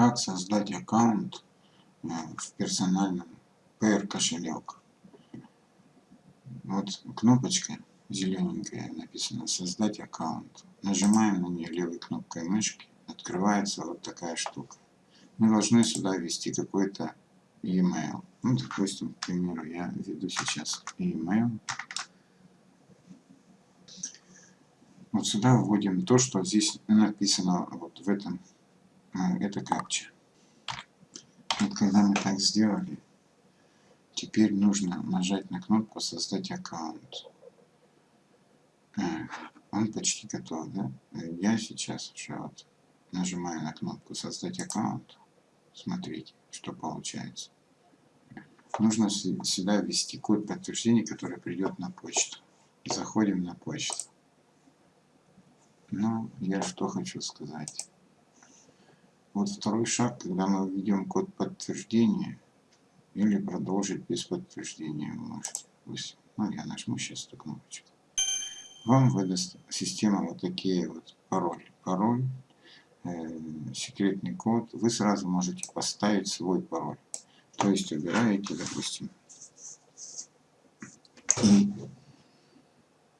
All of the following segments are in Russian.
как создать аккаунт э, в персональном PR кошелек. Вот кнопочка зелененькая написано создать аккаунт. Нажимаем на нее левой кнопкой мышки, открывается вот такая штука. Мы должны сюда ввести какой-то e-mail. Ну, допустим, к примеру, я введу сейчас e-mail. Вот сюда вводим то, что здесь написано вот в этом, это капча. Вот когда мы так сделали, теперь нужно нажать на кнопку «Создать аккаунт». Э, он почти готов, да? Я сейчас уже вот нажимаю на кнопку «Создать аккаунт». Смотрите, что получается. Нужно сюда ввести код подтверждения, который придет на почту. Заходим на почту. Ну, я что хочу сказать. Вот второй шаг, когда мы введем код подтверждения, или продолжить без подтверждения можете. Пусть. Ну, я нажму сейчас эту кнопочку. Вам выдаст система вот такие вот пароли. Пароль, э, секретный код. Вы сразу можете поставить свой пароль. То есть убираете, допустим, и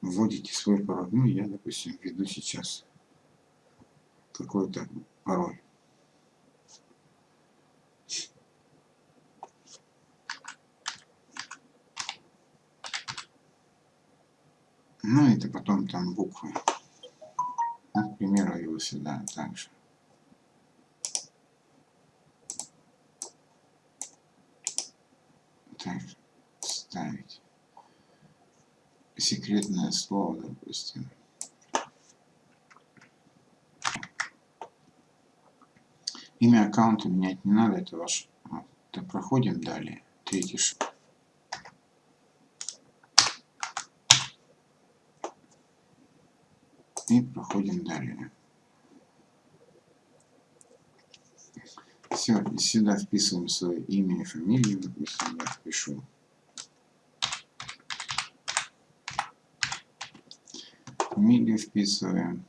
вводите свой пароль. Ну, я, допустим, введу сейчас какой-то пароль. Ну, это потом там буквы. Ну, к примеру, его сюда также. Так, ставить секретное слово, допустим. Имя аккаунта менять не надо, это ваш... Вот, проходим далее. Третий шаг. И проходим далее. Все, сюда вписываем свое имя и фамилию, допустим, я впишу фамилию вписываем.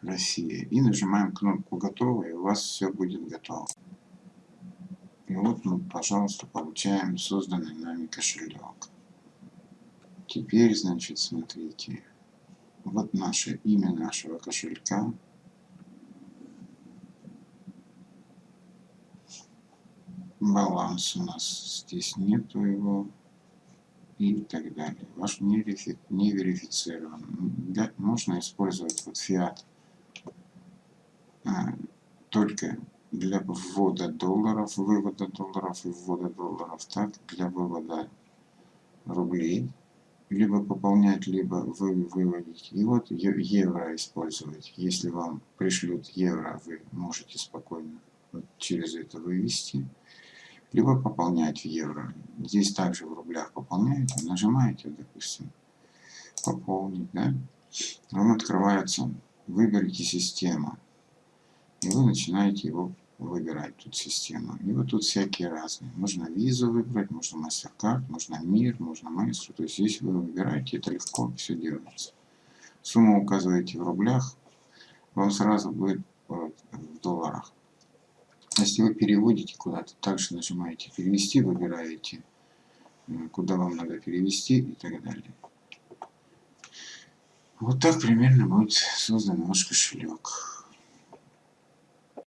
Россия. И нажимаем кнопку «Готово», и у вас все будет готово. И вот мы, пожалуйста, получаем созданный нами кошелек. Теперь, значит, смотрите. Вот наше имя нашего кошелька. баланс у нас здесь нету его и так далее. Ваш не, верифи, не верифицирован. Можно использовать вот фиат а, только для ввода долларов, вывода долларов и ввода долларов, так для вывода рублей, либо пополнять, либо вы, выводить. И вот евро использовать. Если вам пришлют евро, вы можете спокойно вот через это вывести либо пополнять в евро. Здесь также в рублях пополняете, нажимаете, допустим, пополнить, да? Вам открывается, выберите систему, и вы начинаете его выбирать, тут систему. И вот тут всякие разные. Можно визу выбрать, можно MasterCard, можно МИР, можно Maestro. То есть здесь вы выбираете, это легко все делается. Сумму указываете в рублях, вам сразу будет в долларах. Если вы переводите куда-то, также нажимаете «Перевести», выбираете, куда вам надо перевести и так далее. Вот так примерно будет создан ваш кошелек.